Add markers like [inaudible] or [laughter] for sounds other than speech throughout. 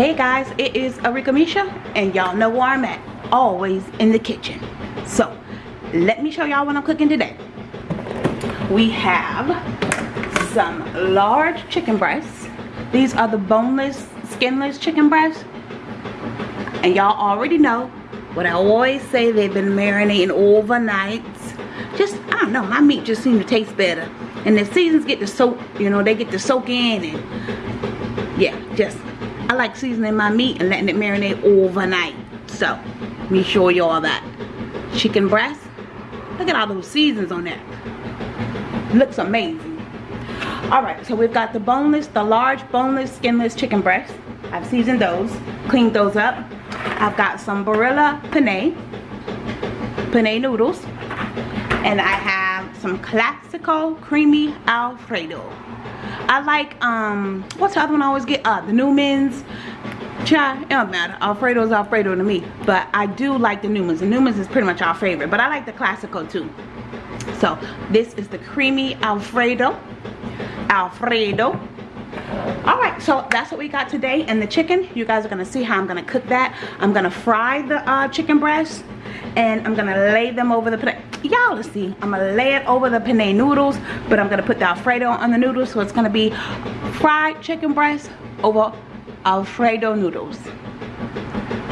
Hey guys, it is Arika Misha and y'all know where I'm at. Always in the kitchen. So, let me show y'all what I'm cooking today. We have some large chicken breasts. These are the boneless, skinless chicken breasts. And y'all already know what I always say, they've been marinating overnight. Just, I don't know, my meat just seems to taste better. And the seasons get to soak, you know, they get to soak in and yeah, just I like seasoning my meat and letting it marinate overnight. So, let me show you all that. Chicken breast. Look at all those seasons on that. Looks amazing. Alright, so we've got the boneless, the large boneless, skinless chicken breast. I've seasoned those, cleaned those up. I've got some Barilla penne, penne noodles. And I have some Classico Creamy Alfredo. I like, um, what's the other one I always get? Uh, the Newman's. Try, it don't matter. Alfredo's Alfredo to me. But I do like the Newman's. The Newman's is pretty much our favorite. But I like the Classico too. So, this is the creamy Alfredo. Alfredo. Alright, so that's what we got today. And the chicken, you guys are going to see how I'm going to cook that. I'm going to fry the uh, chicken breast. And I'm to lay them over the y'all will see. I'm gonna lay it over the penne noodles but i'm gonna put the alfredo on the noodles so it's gonna be fried chicken breast over alfredo noodles.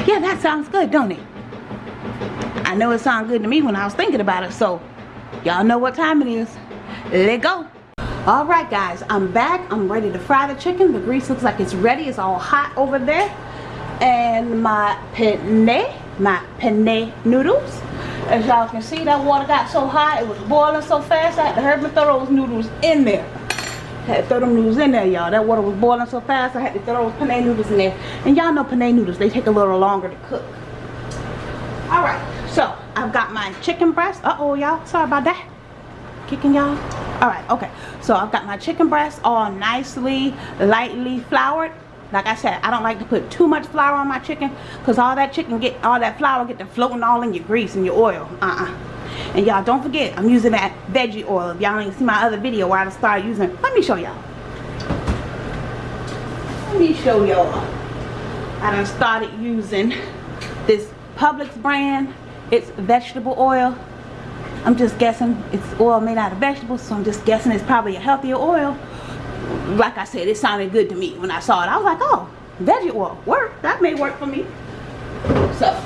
Yeah that sounds good don't it? I know it sounded good to me when i was thinking about it so y'all know what time it is. Let go. All right guys i'm back. I'm ready to fry the chicken. The grease looks like it's ready. It's all hot over there. And my penne my penne noodles as y'all can see, that water got so hot, it was boiling so fast, I had to hurry and throw those noodles in there. I had to throw them noodles in there, y'all. That water was boiling so fast, I had to throw those penne noodles in there. And y'all know penne noodles, they take a little longer to cook. Alright, so I've got my chicken breast. Uh-oh, y'all. Sorry about that. Kicking y'all. Alright, okay. So I've got my chicken breast all nicely, lightly floured like I said I don't like to put too much flour on my chicken because all that chicken get all that flour get to floating all in your grease and your oil. Uh-uh. And y'all don't forget I'm using that veggie oil. If y'all ain't see my other video where I started using let me show y'all. Let me show y'all. I done started using this Publix brand. It's vegetable oil. I'm just guessing it's oil made out of vegetables so I'm just guessing it's probably a healthier oil like I said, it sounded good to me when I saw it. I was like, oh, veggie oil, work. That may work for me. So,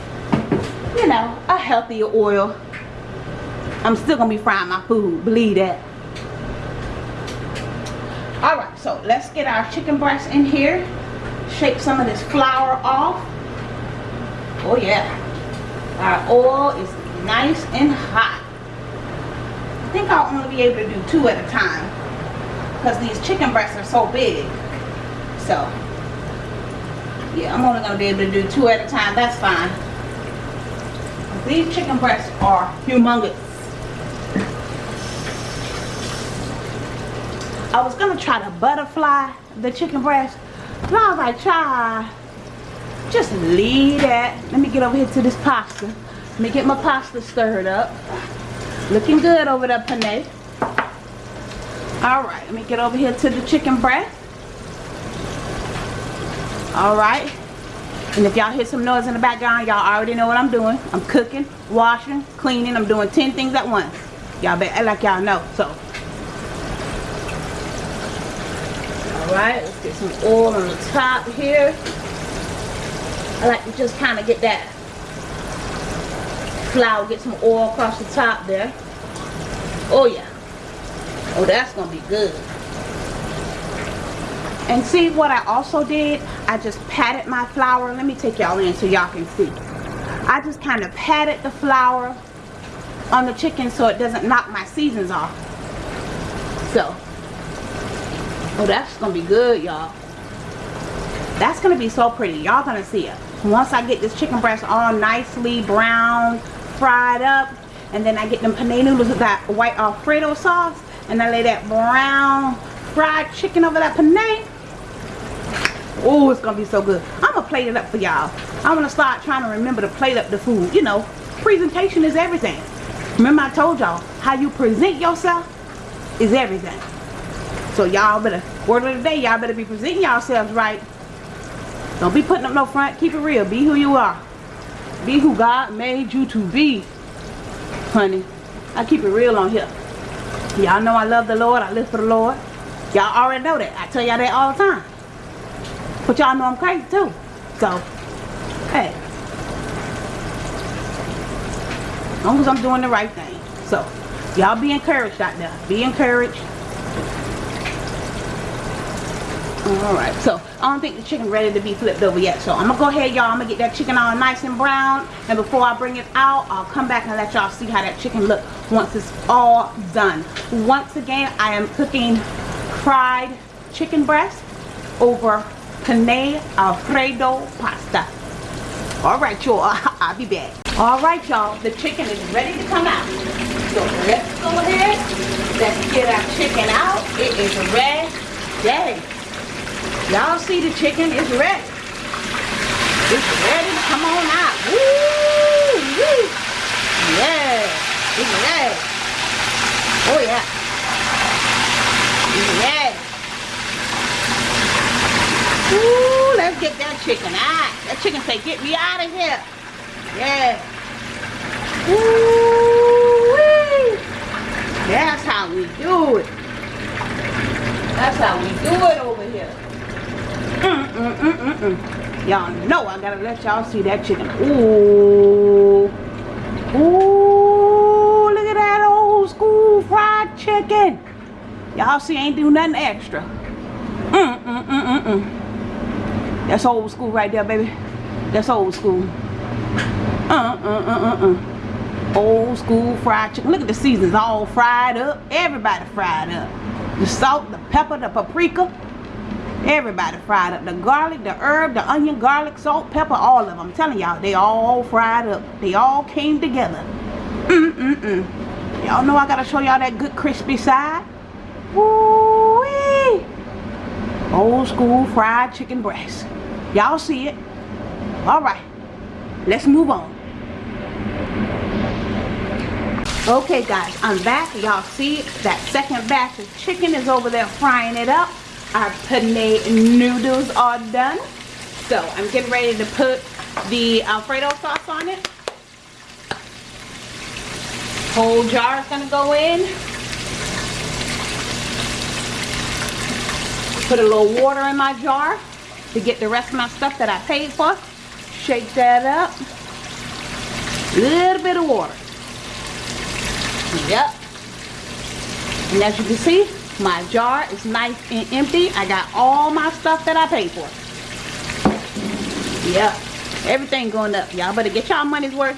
you know, a healthier oil. I'm still going to be frying my food. Believe that. Alright, so let's get our chicken breast in here. Shake some of this flour off. Oh, yeah. Our oil is nice and hot. I think I'll only be able to do two at a time because these chicken breasts are so big. So yeah I'm only gonna be able to do two at a time. That's fine. These chicken breasts are humongous. I was gonna try to butterfly the chicken breast but I was like try just leave that. Let me get over here to this pasta. Let me get my pasta stirred up. Looking good over there penne all right let me get over here to the chicken breast. All right. And if y'all hear some noise in the background y'all already know what i'm doing. I'm cooking washing cleaning. I'm doing 10 things at once. Y'all better like y'all know so. All right let's get some oil on the top here. I like to just kind of get that flour get some oil across the top there. Oh yeah Oh, that's going to be good. And see what I also did? I just patted my flour. Let me take y'all in so y'all can see. I just kind of patted the flour on the chicken so it doesn't knock my seasons off. So, oh, that's going to be good, y'all. That's going to be so pretty. Y'all going to see it. Once I get this chicken breast all nicely brown, fried up, and then I get them penne noodles with that white Alfredo sauce, and I lay that brown fried chicken over that penne. Oh, it's going to be so good. I'm going to plate it up for y'all. I'm going to start trying to remember to plate up the food. You know, presentation is everything. Remember I told y'all, how you present yourself is everything. So y'all better, word of the day, y'all better be presenting yourselves right. Don't be putting up no front. Keep it real. Be who you are. Be who God made you to be. Honey. I keep it real on here. Y'all know I love the Lord. I live for the Lord. Y'all already know that. I tell y'all that all the time. But y'all know I'm crazy too. So, hey. As long as I'm doing the right thing. So, y'all be encouraged out there. Be encouraged. Alright, so I don't think the chicken ready to be flipped over yet. So I'm going to go ahead, y'all. I'm going to get that chicken all nice and brown. And before I bring it out, I'll come back and let y'all see how that chicken look once it's all done. Once again, I am cooking fried chicken breast over penne alfredo pasta. Alright, y'all. [laughs] I'll be back. Alright, y'all. The chicken is ready to come out. So let's go ahead. Let's get our chicken out. It is ready. Y'all see the chicken is ready. It's ready to come on out. Woo! Woo! Yeah. Ready. Oh yeah. Ready. Ooh, let's get that chicken out. That chicken say, get me out of here. Yeah. Ooh, That's how we do it. That's how we do it over here. Mm, mm, mm, mm, mm. Y'all know I gotta let y'all see that chicken. Ooh. Ooh, chicken. Y'all see, ain't do nothing extra. Mm, mm, mm, mm, mm. That's old school right there, baby. That's old school. Uh, uh, uh, uh, uh. Old school fried chicken. Look at the seasons all fried up. Everybody fried up. The salt, the pepper, the paprika. Everybody fried up. The garlic, the herb, the onion, garlic, salt, pepper, all of them. I'm telling y'all, they all fried up. They all came together. Mm-mm-mm. Y'all know I gotta show y'all that good crispy side. Woo-wee. Old school fried chicken breast. Y'all see it. Alright. Let's move on. Okay guys, I'm back. Y'all see that second batch of chicken is over there frying it up our penne noodles are done. So I'm getting ready to put the Alfredo sauce on it. Whole jar is going to go in. Put a little water in my jar to get the rest of my stuff that I paid for. Shake that up. Little bit of water. Yep. And as you can see, my jar is nice and empty. I got all my stuff that I paid for. Yep. everything going up. Y'all better get y'all money's worth.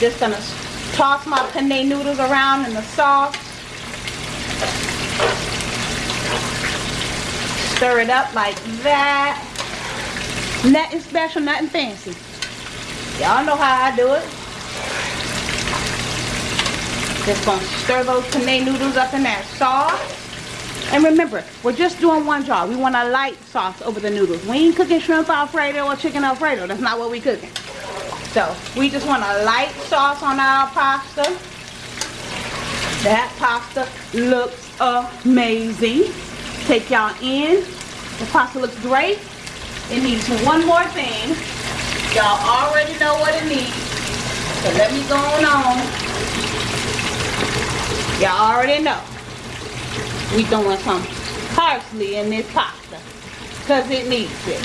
Just gonna toss my penne noodles around in the sauce. Stir it up like that. Nothing special, nothing fancy. Y'all know how I do it. Just gonna stir those penne noodles up in that sauce. And remember, we're just doing one jar. We want a light sauce over the noodles. We ain't cooking shrimp alfredo or chicken alfredo. That's not what we cooking. So, we just want a light sauce on our pasta. That pasta looks amazing. Take y'all in. The pasta looks great. It needs one more thing. Y'all already know what it needs. So let me go on Y'all already know. We throwing some parsley in this pasta. Because it needs it.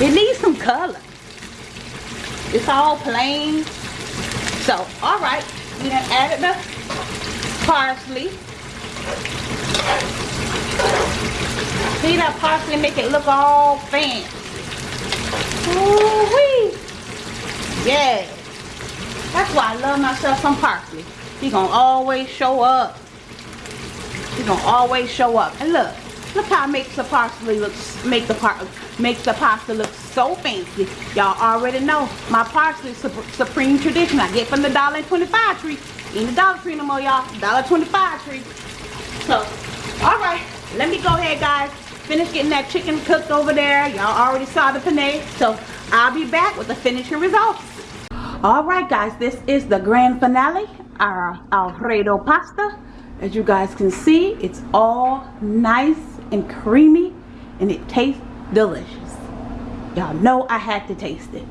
It needs some color. It's all plain. So, alright. We done added the parsley. See that parsley make it look all fancy. Ooh-wee. Yeah. That's why I love myself some parsley. He gonna always show up. He gonna always show up. And look, look how it makes the parsley look, make the part, makes the pasta look so fancy. Y'all already know my parsley supreme tradition. I get from the dollar and 25 tree. In the Dollar Tree no more, y'all. Dollar 25 tree. So, all right. Let me go ahead, guys. Finish getting that chicken cooked over there. Y'all already saw the penne. So, I'll be back with the finishing results. All right, guys. This is the grand finale our alfredo pasta as you guys can see it's all nice and creamy and it tastes delicious Y'all know I had to taste it.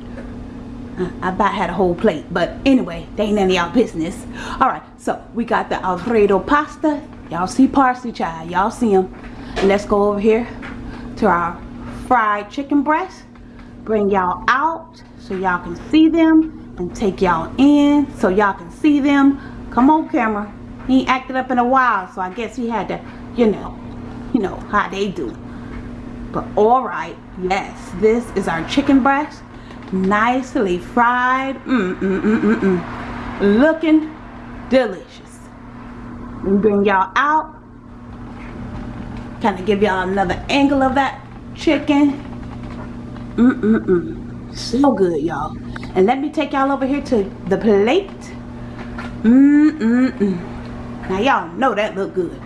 Uh, I about had a whole plate, but anyway, they ain't none of y'all business. All right, so we got the Alfredo pasta. Y'all see parsley child. Y'all see them. Let's go over here to our fried chicken breast. Bring y'all out so y'all can see them and take y'all in so y'all can see them. Come on, camera. He ain't acted up in a while, so I guess he had to, you know, you know how they do. But all right, yes, this is our chicken breast, nicely fried. Mm mm mm mm mm, looking delicious. And bring y'all out. Kind of give y'all another angle of that chicken. Mm mm mm, so good, y'all. And let me take y'all over here to the plate. Mm mm mm. Now y'all know that look good.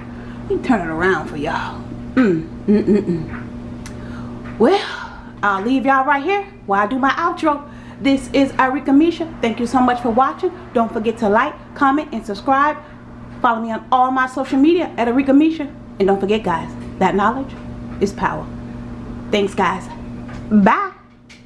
Me turn it around for y'all. Mm, mm, mm, mm. Well, I'll leave y'all right here while I do my outro. This is Arika Misha. Thank you so much for watching. Don't forget to like, comment, and subscribe. Follow me on all my social media at Arika Misha. And don't forget, guys, that knowledge is power. Thanks, guys. Bye.